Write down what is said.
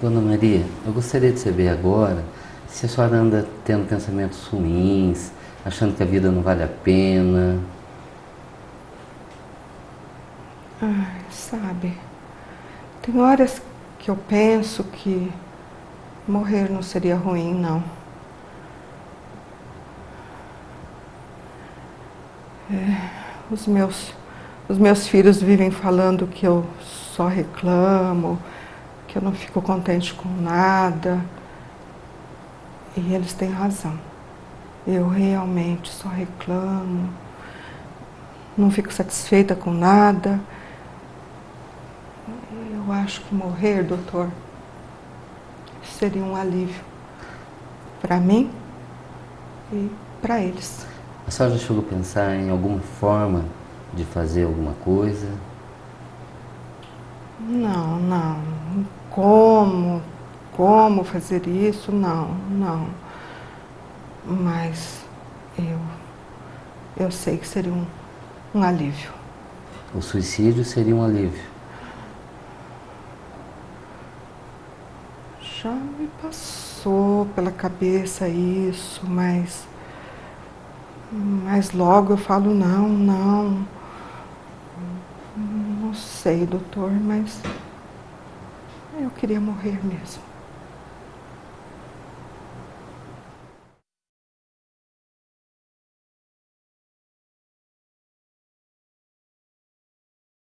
Dona Maria, eu gostaria de saber agora se a senhora anda tendo pensamentos ruins, achando que a vida não vale a pena. Ai, sabe, tem horas que eu penso que morrer não seria ruim, não. É, os, meus, os meus filhos vivem falando que eu só reclamo, que eu não fico contente com nada. E eles têm razão. Eu realmente só reclamo, não fico satisfeita com nada. Eu acho que morrer, doutor, seria um alívio para mim e para eles. A senhora já chegou a pensar em alguma forma de fazer alguma coisa? Não, não. Como, como fazer isso? Não, não. Mas eu, eu sei que seria um, um alívio. O suicídio seria um alívio? Já me passou pela cabeça isso, mas... Mas logo eu falo, não, não. Não sei, doutor, mas... Eu queria morrer mesmo.